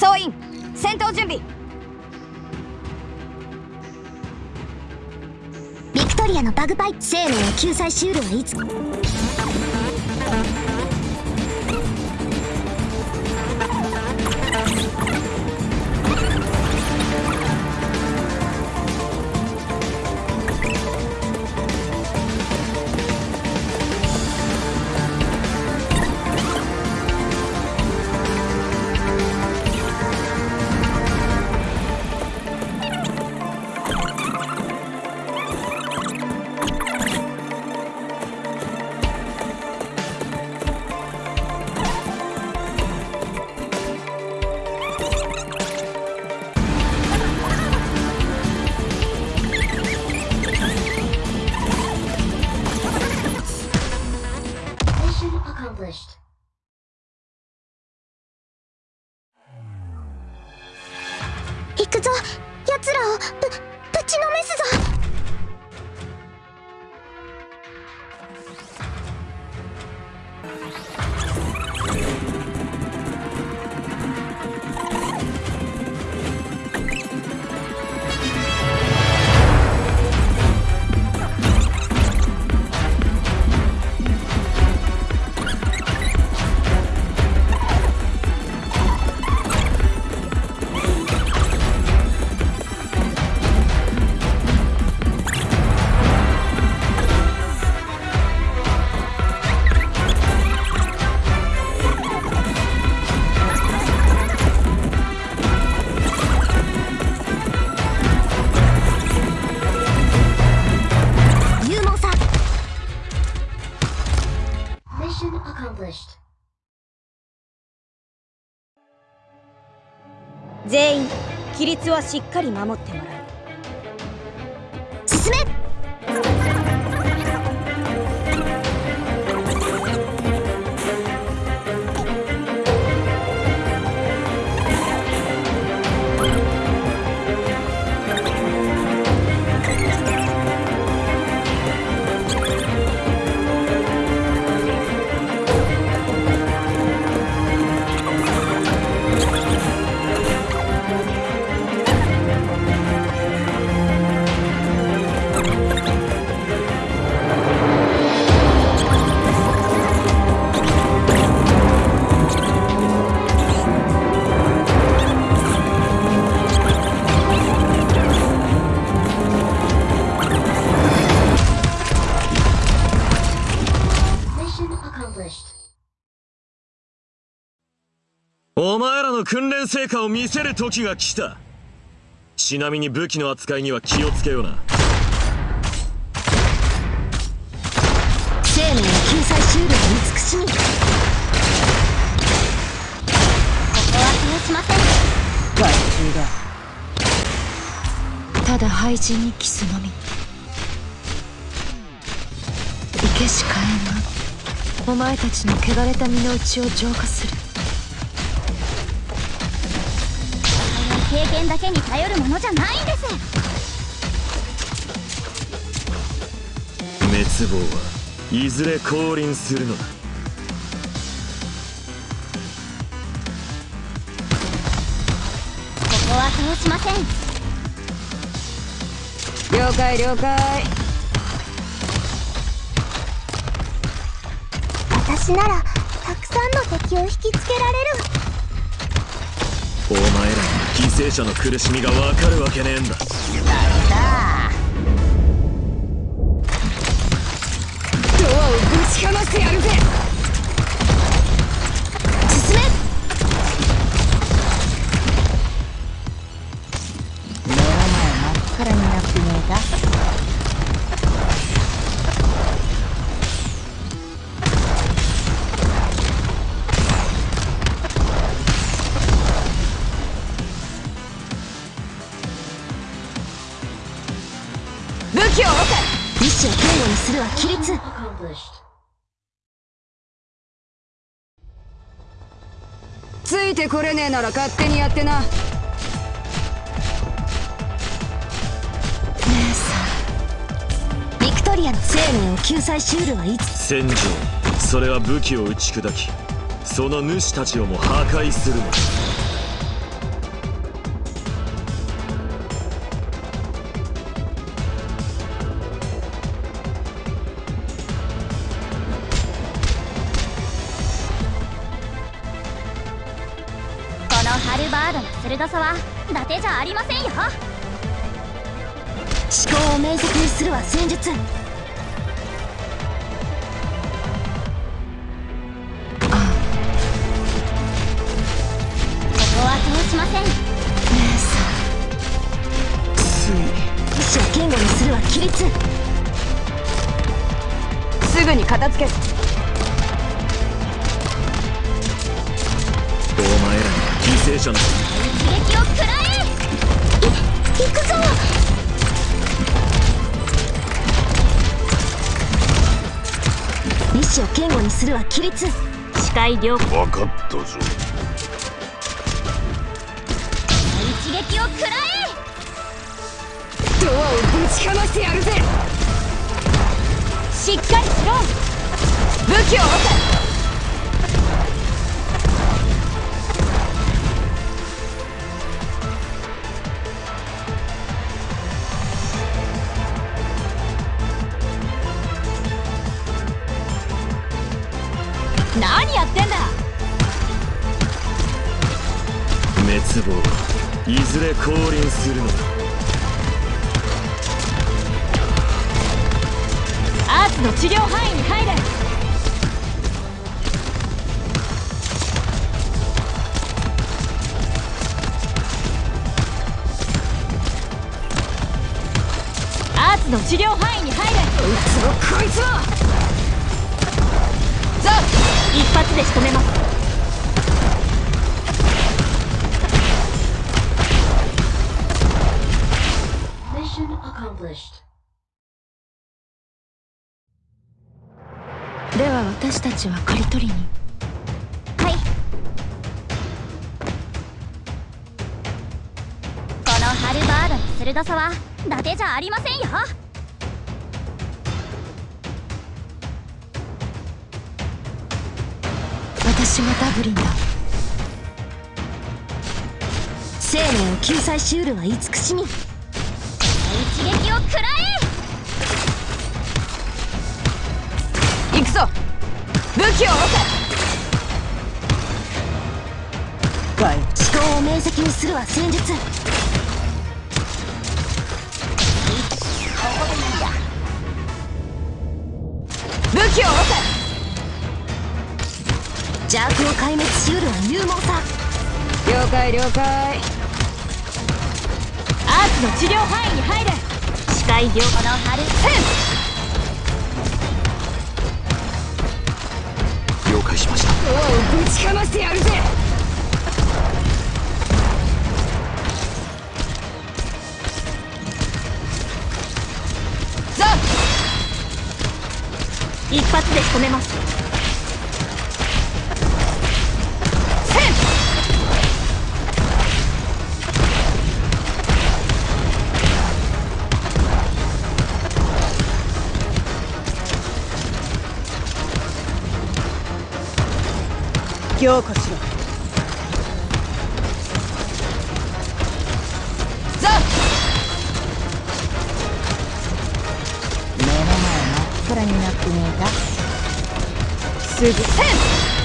総員戦闘準備。ビクトリアのバグパイプ生命を救済シールはいつ？行くぞ。奴らをぶぶちのめすぞ。はしっかり守ってもらう。進めの訓練成果を見せる時が来た。ちなみに武器の扱いには気をつけような。生命の救済シールは慈しみここは通しません。害虫だ。ただ廃人にキスのみ。いけしかえんがお前たちの汚れた身の内を浄化する経験だけに頼るものじゃないんです。滅亡はいずれ降臨するのだ。ここは通しません。了解了解。私ならたくさんの敵を引きつけられる。お前らに犠牲者の苦しみがわかるわけねえんだ。ドアをぶちかましてやるぜ。いてこれねえなら勝手にやってな。姉さ。んビクトリアの生命を救済シュールはいつ。戦場それは武器を打ち砕きその主たちをも破壊するのだ。ハルバードの鋭さは伊達じゃありませんよ。思考を明晰にするは戦術ここは通しません。姉さんつい。意志を堅固にするは規律。すぐに片付け犠牲者の一撃を食らえい行くぞ意志を堅固にするは規律視界良好分かったぞ一撃を食らえドアをぶちかましてやるぜしっかりしろ武器を置何滅亡はいずれ降臨するのだ。アーツの治療範囲に入れ。アーツの治療範囲に入れ。つをこいつをザ一発で仕留めます accomplished. では私たちは刈り取りに。はい。このハルバードの鋭さは伊達じゃありませんよ。私がダブリンだ。生命を救済しうるは慈しみ一撃を食らえ行くぞ。武器を置け思考を明晰にするは戦術武器を置邪悪を壊滅しうるは勇猛さ。け了解了解。アーツの治療範囲に入れ視界良この春了解しました。ドアをぶちかましてやるぜ。ザ一発で仕留めます強化しろ。ザ！目の前真っ暗になってねえかすぐ。ク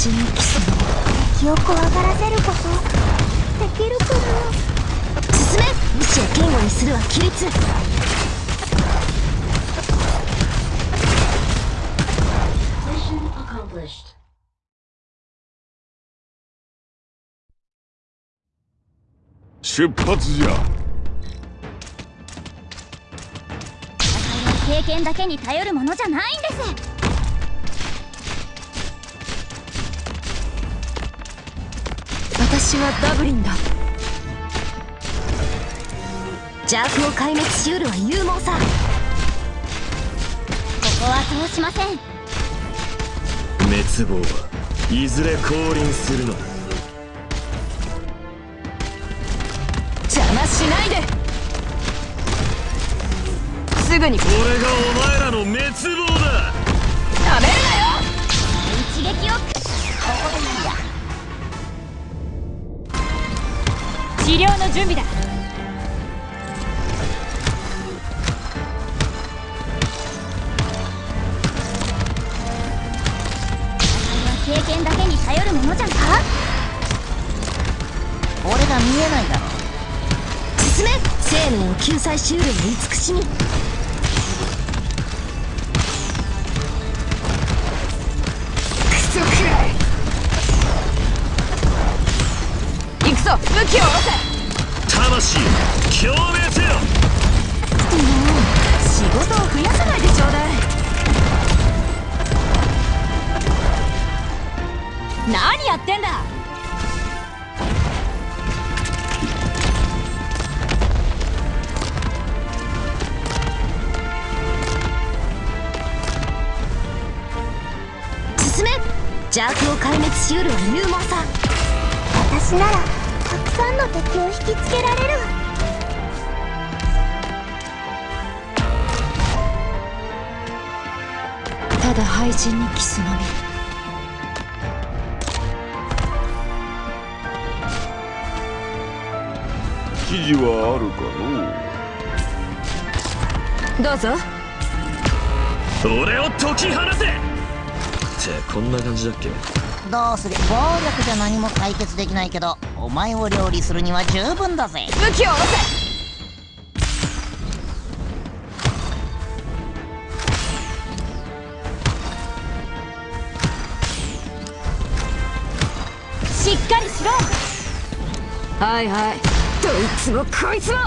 だ廃人のキスの敵を怖がらせることできるかな進め意志を堅固にするは規律出発じゃ。戦いは経験だけに頼るものじゃないんです。私はダブリンだ。邪悪を壊滅しうるは勇猛さ。ここは通しません。滅亡はいずれ降臨するのだ。邪魔しないで。すぐに。これがお前らの滅亡だ。なめるなよ。一撃を療の準備だ。経験だけに頼るものじゃんか？俺が見えないだろ。進め。生命を救済しうる慈しみぞ武器を下ろせ。魂共鳴せよ。仕事を増やさないでちょうだい。何やってんだ。進め。邪悪を壊滅しうるは勇猛さ。私なら。たくさんの敵を引きつけられるただ廃人にキスのみ。記事はあるかのどうぞ。俺を解き放せってこんな感じだっけ？どうする？暴力じゃ何も解決できないけどお前を料理するには十分だぜ。武器を下ろせしっかりしろ。はいはい。どいつもこいつも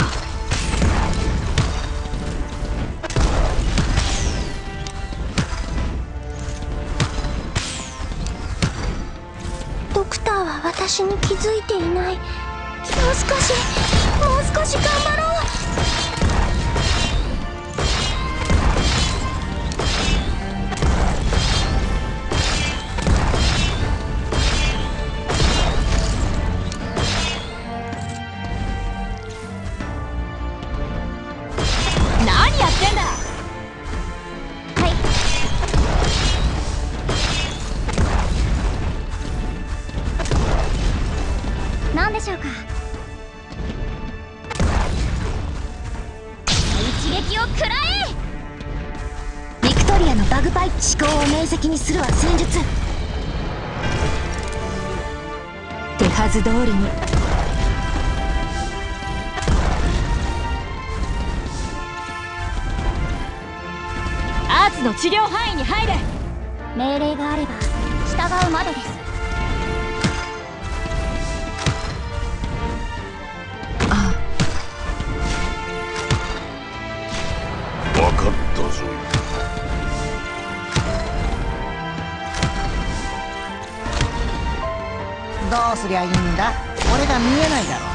私に気づいていない。もう少しもう少し頑張ろう。にするは戦術。手はず通りに。アーツの治療範囲に入れ。命令があれば従うまでです。うすりゃいいんだ？俺が見えないだろ。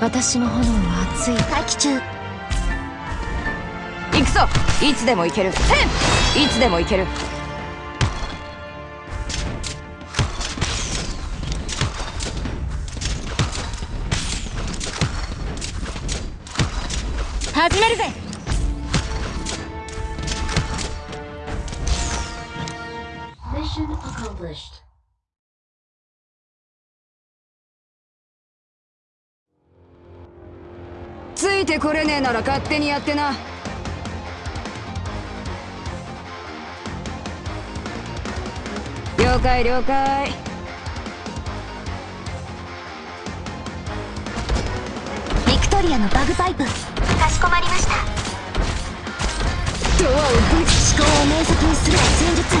私の炎は熱い。待機中。行くぞ。いつでも行ける。いつでも行ける。始めるぜついてこれねえなら勝手にやってな。了解了解。ビクトリアのバグパイプ。かしこまりました。ドアをぶち思考を明晰にする戦術。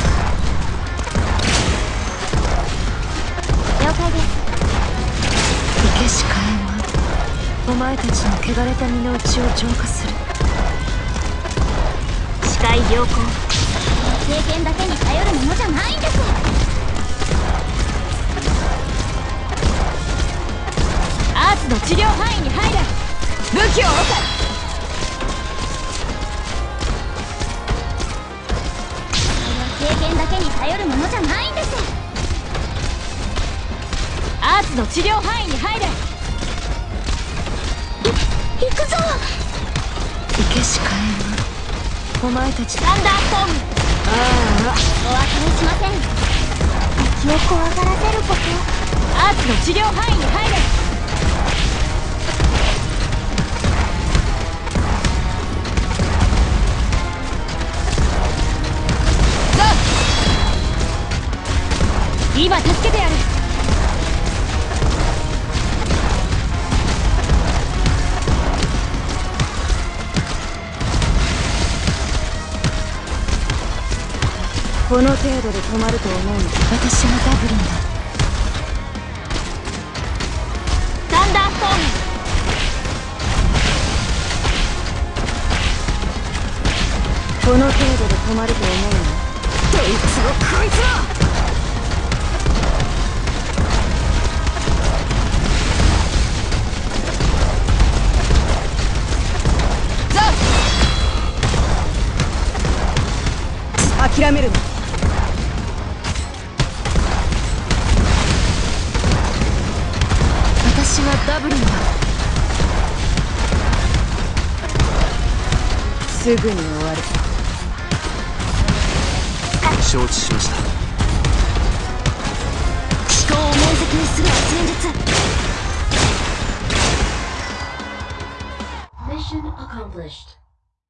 了解です。前たちの汚れた身の内を浄化する。視界良好。経験だけに頼るものじゃないんです。アーツの治療範囲に入れ。武器を下ろせ経験だけに頼るものじゃないんです。アーツの治療範囲に入れ。お前たち。サンダーストームお別れしません。敵を怖がらせること。アーツの治療範囲に入れ。今助けてやる。この程度で止まると思うの。私はダブルンだ。サンダーストームこの程度で止まると思うの。どいつもこいつも諦めるなダブルンだすぐに終わる承知しました思考を面積にする戦術 Mission accomplished.